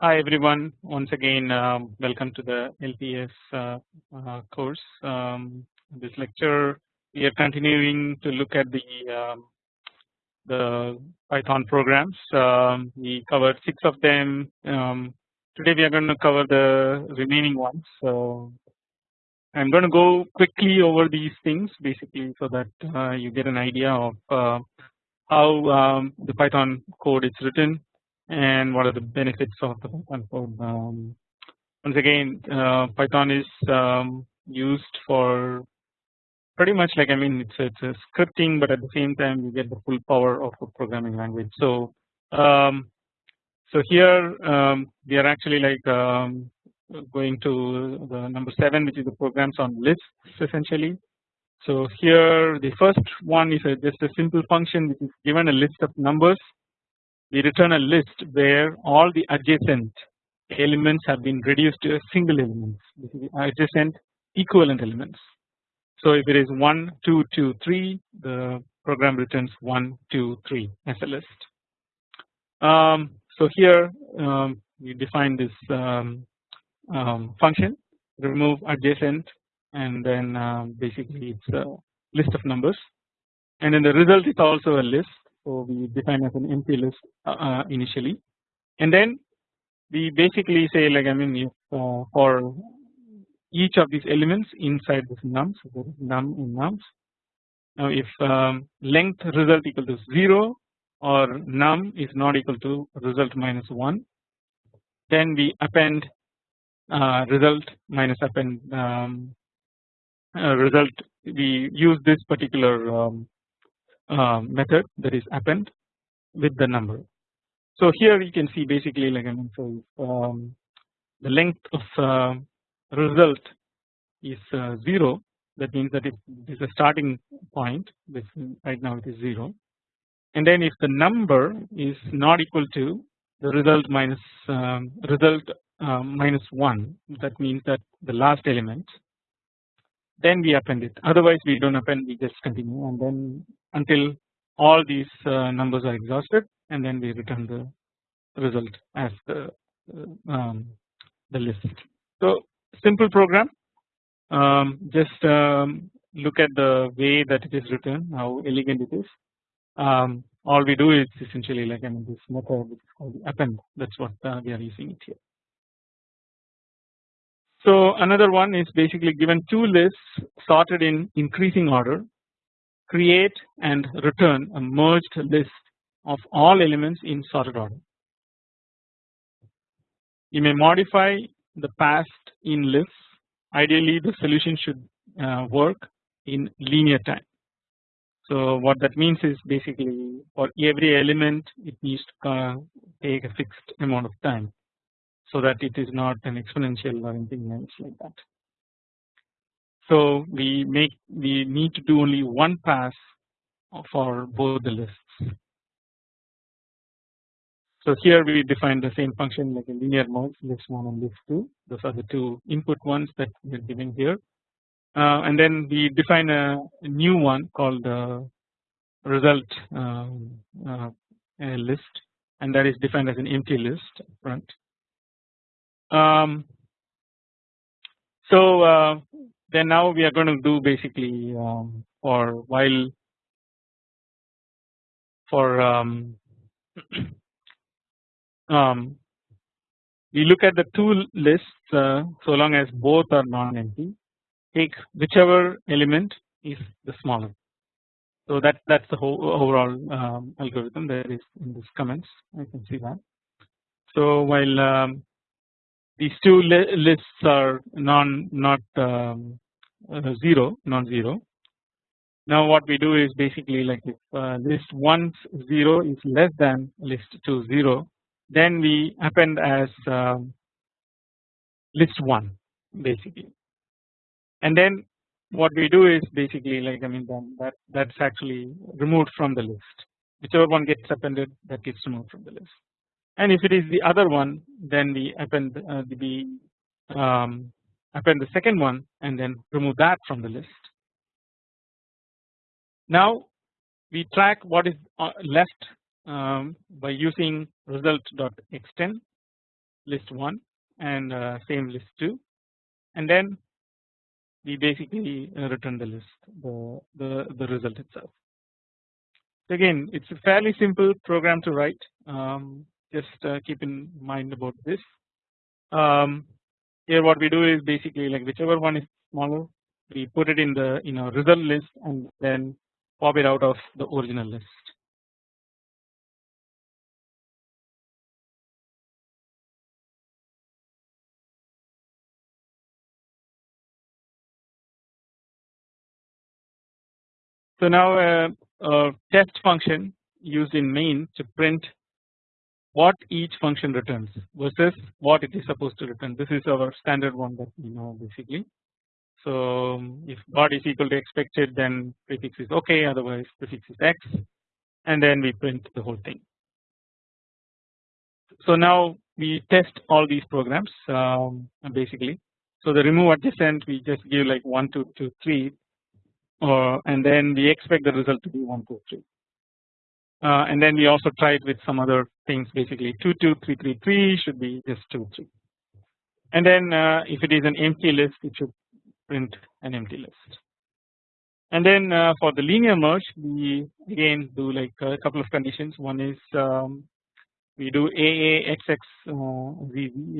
Hi everyone once again um, welcome to the LPS uh, uh, course. Um, this lecture we are continuing to look at the um, the Python programs. Um, we covered six of them. Um, today we are going to cover the remaining ones. So I'm going to go quickly over these things basically so that uh, you get an idea of uh, how um, the Python code is written and what are the benefits of the Python code. Um, once again uh, Python is um, used for pretty much like I mean it's it's a scripting but at the same time you get the full power of a programming language. So um, so here um, we are actually like um, going to the number 7 which is the programs on lists essentially. So here the first one is a, just a simple function which is given a list of numbers we return a list where all the adjacent elements have been reduced to a single element adjacent equivalent elements. So if it is 1 2 2 3 the program returns 1 2 3 as a list. Um, so here um, we define this um, um, function remove adjacent and then um, basically it's a list of numbers and then the result is also a list so we define as an empty list uh, uh, initially. And then we basically say like I mean if uh, for each of these elements inside this num so there is num in nums. Now if um, length result equal to 0 or num is not equal to result minus 1 then we append uh, result minus append um, uh, result. We use this particular um, uh, method that is append with the number. So here you can see basically like I mean so um, the length of uh, result is uh, 0 that means that if it is a starting point. This right now it is 0 and then if the number is not equal to the result minus um, result uh, minus 1 that means that the last element then we append it. Otherwise we do not append we just continue. And then until all these uh, numbers are exhausted and then we return the result as the uh, um, the list. So simple program. Um, just um, look at the way that it is written how elegant it is. Um, all we do is essentially like I mean this method which is called append. That is what uh, we are using it here. So another one is basically given two lists sorted in increasing order create and return a merged list of all elements in sorted order. You may modify the past in lists ideally the solution should uh, work in linear time. So what that means is basically for every element it needs to uh, take a fixed amount of time so that it is not an exponential or anything else like that. So we make we need to do only one pass for both the lists. So here we define the same function like a linear merge list 1 and list 2 those are the two input ones that we are giving here uh, and then we define a, a new one called the result um, uh, list and that is defined as an empty list front. Um, so uh, then now we are going to do basically um, for while for um, um, we look at the two lists uh, so long as both are non-empty take whichever element is the smaller. So that that's the whole overall um, algorithm there is in this comments. I can see that. So while um, these two li lists are non not um, uh, 0 non-zero. Now what we do is basically like if uh, list 1 0 is less than list 2 0 then we append as um, list 1 basically. And then what we do is basically like I mean then that that's actually removed from the list. Whichever one gets appended that gets removed from the list and if it is the other one then we append uh, the um, append the second one and then remove that from the list. Now we track what is uh, left um, by using result.extend list 1 and uh, same list 2 and then we basically uh, return the list the, the, the result itself. Again it is a fairly simple program to write um, just uh, keep in mind about this. Um, here what we do is basically like whichever one is smaller we put it in the you know result list and then pop it out of the original list. So now uh, a test function used in main to print what each function returns versus what it is supposed to return. This is our standard one that we know basically. So if God is equal to expected then prefix is okay otherwise prefix is x and then we print the whole thing. So now we test all these programs um, basically. So the remove adjacent we just give like 1 2 2 3 uh, and then we expect the result to be 1 2 3 uh, and then we also try it with some other things basically 2 2 3 3 3 should be just 2 3 and then uh, if it is an empty list it should print an empty list. And then uh, for the linear merge we again do like a couple of conditions. One is um, we do AAXX uh,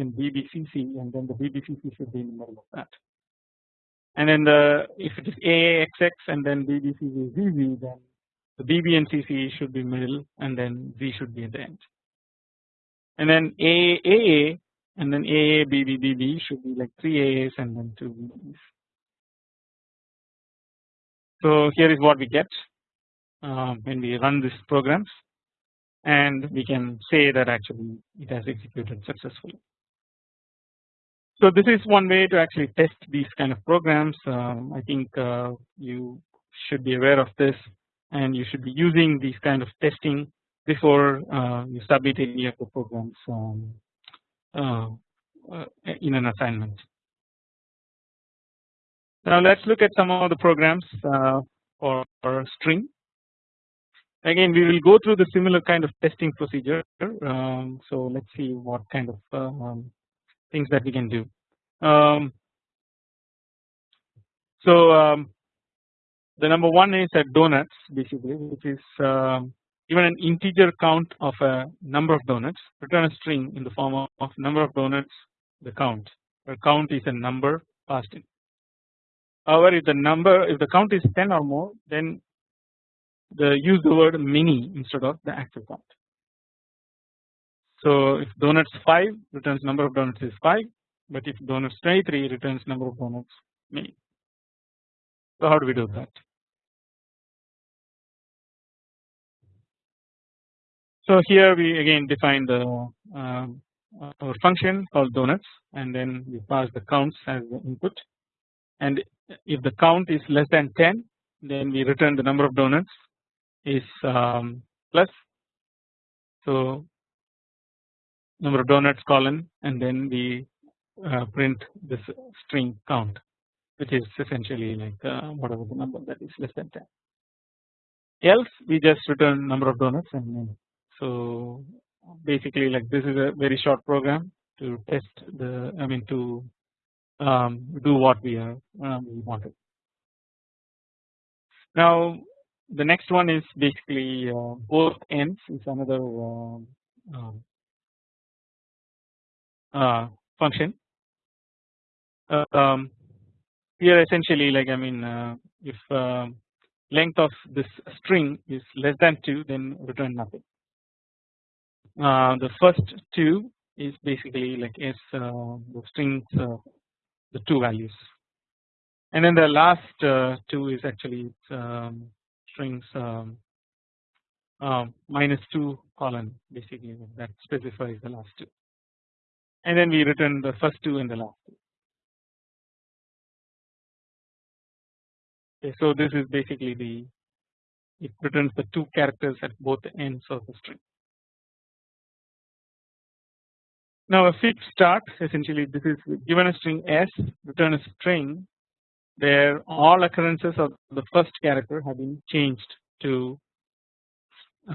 and BBCC and then the BBCC should be in the middle of that. And then the if it is AAXX and then BBCC BBCVV then the BB and CC should be middle and then Z should be at the end and then AAA and then AA BB BB should be like 3 AAs and then 2 BBs. So here is what we get uh, when we run these programs and we can say that actually it has executed successfully. So this is one way to actually test these kind of programs. Um, I think uh, you should be aware of this and you should be using these kind of testing before uh, you submit any of the programs um, uh, uh in an assignment. Now let's look at some of the programs for, for string. Again we will go through the similar kind of testing procedure. Um, so let's see what kind of um, things that we can do. Um, so um, the number one is at donuts basically which is um, given an integer count of a number of donuts return a string in the form of, number of donuts the count where count is a number passed in. However if the number if the count is 10 or more then the use the word many instead of the actual count. So if donuts 5 returns number of donuts is 5 but if donuts 23 returns number of donuts many. So how do we do that? So here we again define the um, our function called donuts and then we pass the counts as the input. And if the count is less than 10 then we return the number of donuts is um, plus. So number of donuts colon and then we uh, print this string count which is essentially like uh, whatever the number that is less than 10 else we just return number of donuts and so basically like this is a very short program to test the I mean to um, do what we are um, wanted. Now the next one is basically uh, both ends is another um, um uh, function. Uh, um, here essentially like I mean uh, if um, length of this string is less than 2 then return nothing uh, the first two is basically like is uh, the strings uh, the two values and then the last uh, two is actually um, strings um, uh, minus 2 colon basically that specifies the last two and then we return the first two and the last two. Okay, so this is basically the it returns the two characters at both ends of the string. Now a fix start essentially this is given a string s return a string where all occurrences of the first character have been changed to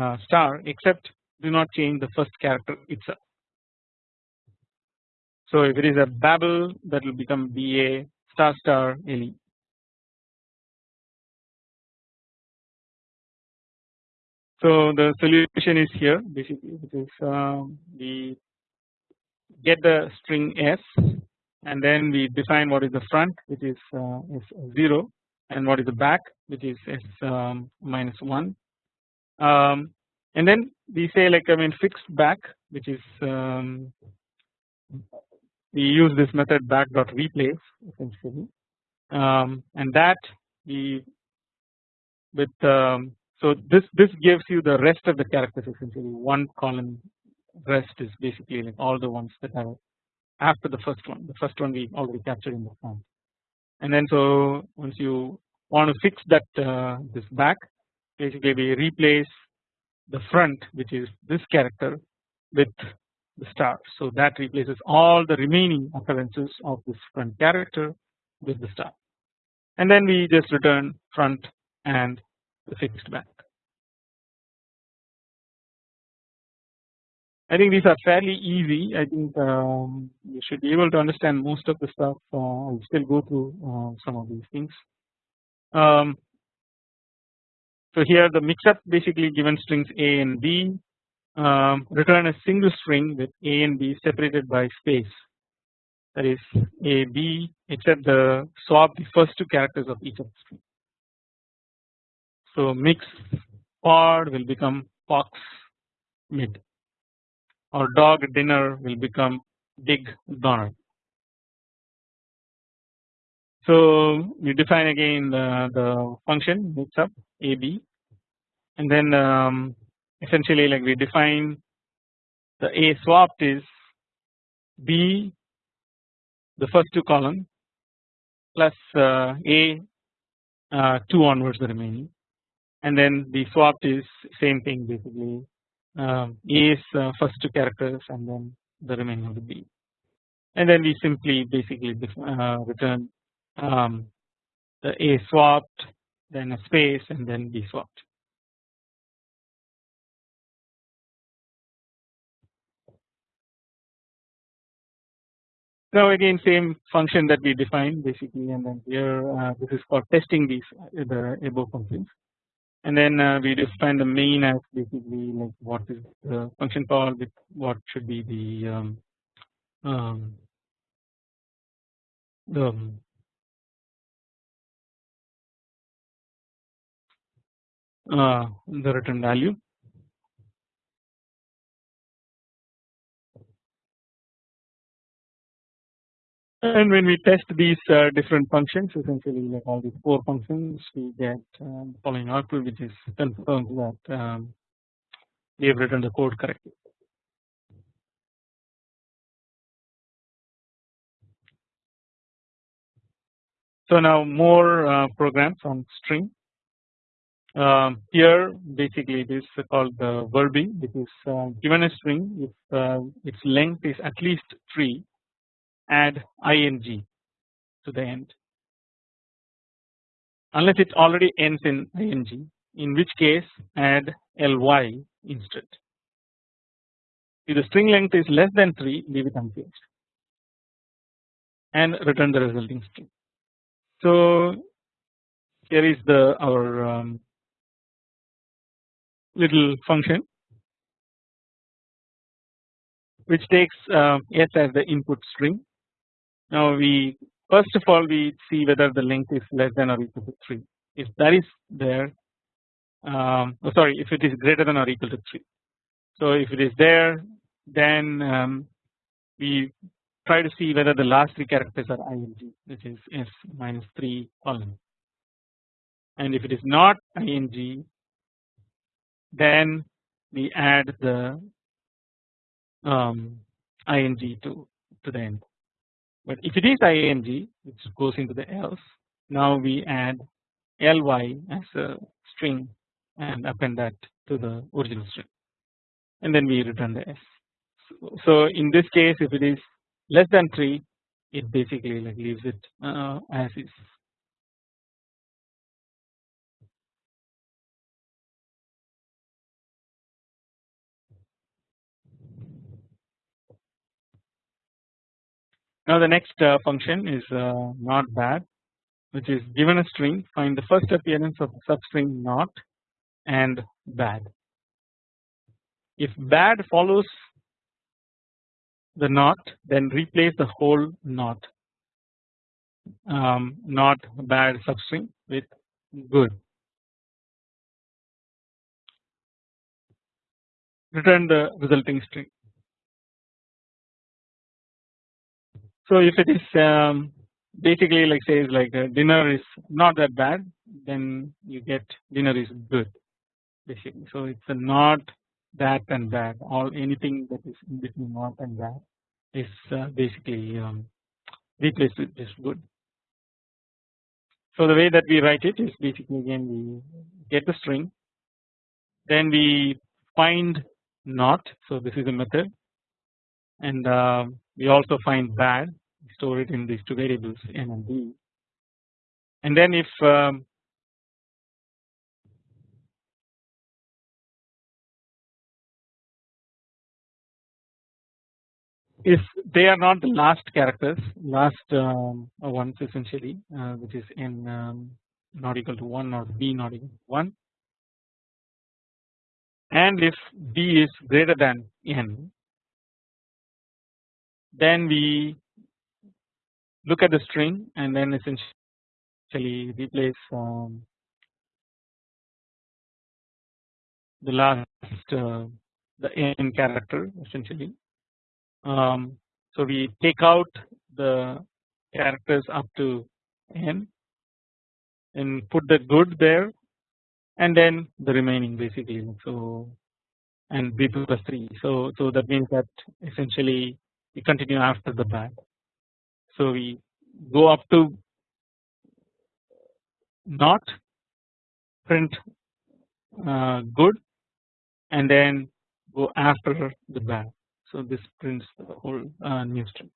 uh, star except do not change the first character itself. So if it is a Babel that will become BA star star LE. So the solution is here basically which is um, we get the string S and then we define what is the front which is uh, is 0 and what is the back which is S um, minus 1 um, and then we say like I mean fixed back which is um, we use this method back dot replace essentially. Um, and that we with um, so this this gives you the rest of the characters essentially one column rest is basically all the ones that are after the first one. The first one we already captured in the front and then so once you want to fix that uh, this back basically we replace the front which is this character with the star. So that replaces all the remaining occurrences of this front character with the star. And then we just return front and the fixed back. I think these are fairly easy. I think um, you should be able to understand most of the stuff. Uh, I'll still go through uh, some of these things. Um, so here the mix-up basically given strings A and B um, return a single string with A and B separated by space. That is A B except the swap the first two characters of each of the strings. So mix pod will become fox mid or dog dinner will become dig donner. So we define again the, the function mix up AB and then um, essentially like we define the A swapped is B the first two column plus uh, A uh, 2 onwards the remaining. And then the swapped is same thing basically um, A is uh, first two characters and then the remaining of the B and then we simply basically uh, return um, the A swapped then a space and then B swapped. Now again same function that we defined basically and then here uh, this is for testing these the above functions and then uh, we define the main as basically like what is the function call with what should be the um, um, the uh, the return value And when we test these uh, different functions, essentially like all these four functions, we get um, the following output, which is confirms that um, we have written the code correctly. So now more uh, programs on string. Um, here basically it is called the verbing, which is uh, given a string if uh, its length is at least three add ing to the end. Unless it already ends in ing in which case add ly instead. If the string length is less than 3 leave it unchanged and return the resulting string. So here is the our um, little function which takes uh, s as the input string now we first of all we see whether the length is less than or equal to 3 if that is there um, oh sorry if it is greater than or equal to 3 so if it is there then um, we try to see whether the last three characters are ing which is s minus 3 column and if it is not ing then we add the um, ing to to the end but if it is ing which goes into the else now we add ly as a string and append that to the original string and then we return the s. So in this case if it is less than 3 it basically like leaves it uh, as is Now the next uh, function is uh, not bad which is given a string find the first appearance of the substring not and bad. If bad follows the not then replace the whole not um, not bad substring with good. Return the resulting string. So if it is um, basically like says like uh, dinner is not that bad then you get dinner is good basically. So it's a not that and bad. All anything that is in between not and bad is uh, basically um, replaced with this good. So the way that we write it is basically again we get the string then we find not. So this is a method. And uh, we also find bad store it in these two variables n and b. And then if um, if they are not the last characters last um, ones essentially uh, which is n um, not equal to 1 or b not equal to 1 and if b is greater than n then we look at the string and then essentially replace um, the last uh, the n character essentially. Um, so we take out the characters up to n and put the good there and then the remaining basically so and b plus 3 so so that means that essentially we continue after the bad so we go up to not print uh, good and then go after the bad. So this prints the whole uh, new string.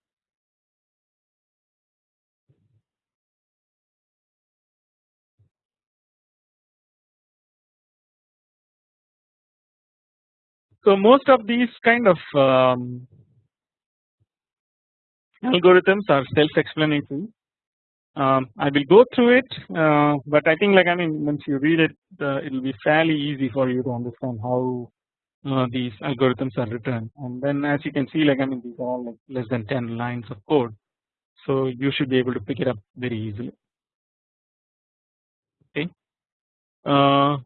So most of these kind of um, algorithms are self-explanatory. Um, I will go through it, uh, but I think like I mean once you read it, uh, it will be fairly easy for you to understand how uh, these algorithms are written. And then as you can see, like I mean these are all like less than 10 lines of code, so you should be able to pick it up very easily. Okay. Uh,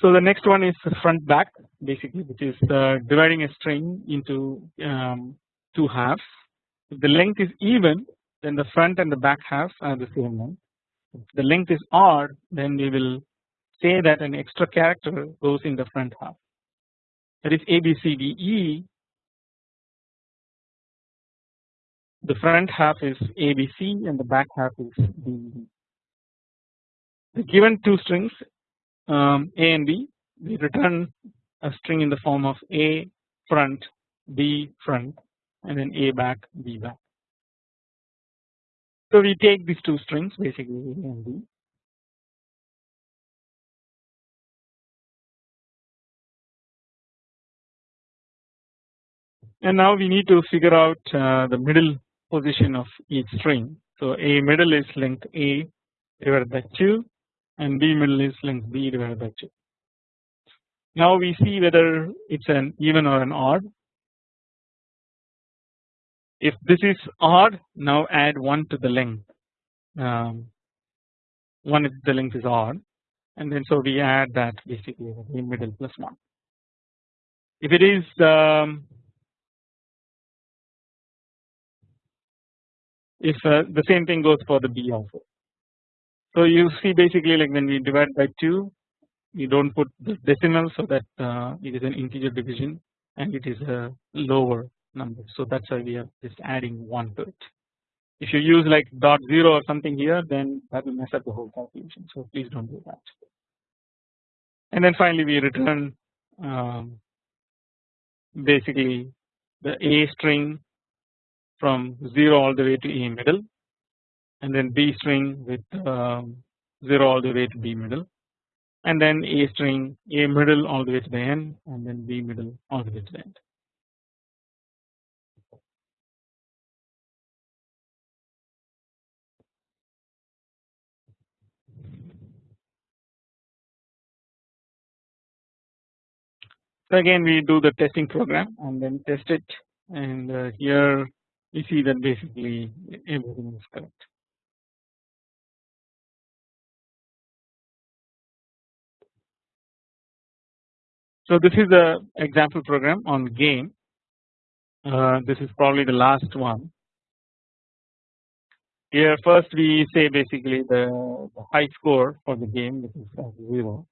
So the next one is front back basically which is dividing a string into um, two halves. If the length is even then the front and the back half are the same length. If the length is odd then we will say that an extra character goes in the front half that is A B C D E the front half is ABC and the back half is D. The given two strings um, A and B we return a string in the form of A front B front and then A back B back. So we take these two strings basically A and B and now we need to figure out uh, the middle position of each string. So A middle is length A divided by 2 and B middle is length B divided by 2. Now we see whether it's an even or an odd. If this is odd now add 1 to the length um, 1 if the length is odd and then so we add that basically the middle plus 1. If it is um, if uh, the same thing goes for the B also so you see basically like when we divide by 2 we do not put the decimal so that uh, it is an integer division and it is a lower number so that is why we are just adding 1 to it. If you use like dot 0 or something here then that will mess up the whole calculation so please do not do that. And then finally we return um, basically the A string from 0 all the way to A middle and then B string with um, 0 all the way to B middle and then A string A middle all the way to the end and then B middle all the way to the end. So again we do the testing program and then test it and uh, here we see that basically everything is correct. So this is the example program on game. Uh, this is probably the last one. Here first we say basically the, the high score for the game which is zero,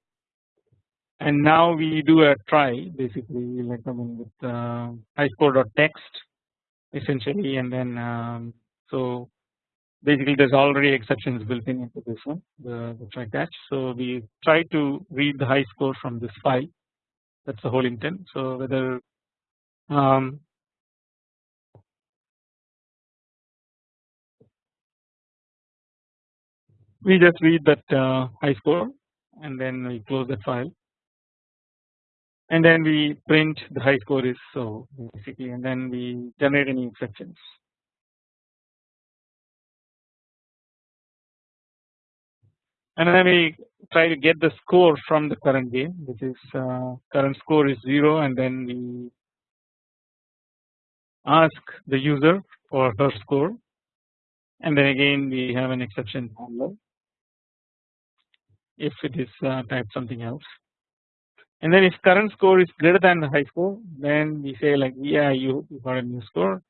and now we do a try basically like I mean with uh, high score dot text essentially, and then um, so basically there's already exceptions built in into this one the, the try catch. So we try to read the high score from this file that's the whole intent. So whether um, we just read that uh, high score and then we close that file and then we print the high score is so basically and then we generate any exceptions. And then we try to get the score from the current game which is uh, current score is 0 and then we ask the user for her score. And then again we have an exception handler if it is uh, type something else. And then if current score is greater than the high score then we say like yeah you, you got a new score.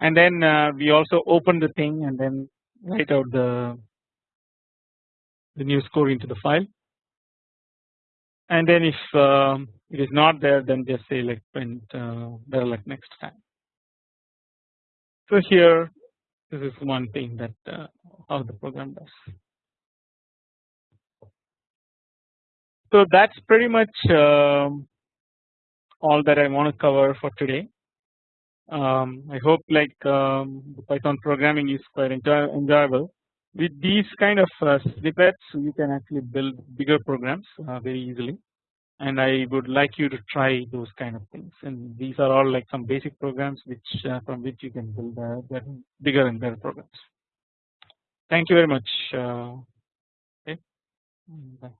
And then uh, we also open the thing and then write out the the new score into the file and then if um, it is not there then just say like print uh, luck next time. So here this is one thing that uh, how the program does. So that's pretty much um, all that I want to cover for today. Um, I hope like um, Python programming is quite enjoy enjoyable with these kind of uh, snippets you can actually build bigger programs uh, very easily and I would like you to try those kind of things and these are all like some basic programs which uh, from which you can build uh, bigger and better programs. Thank you very much. Uh, okay. Bye.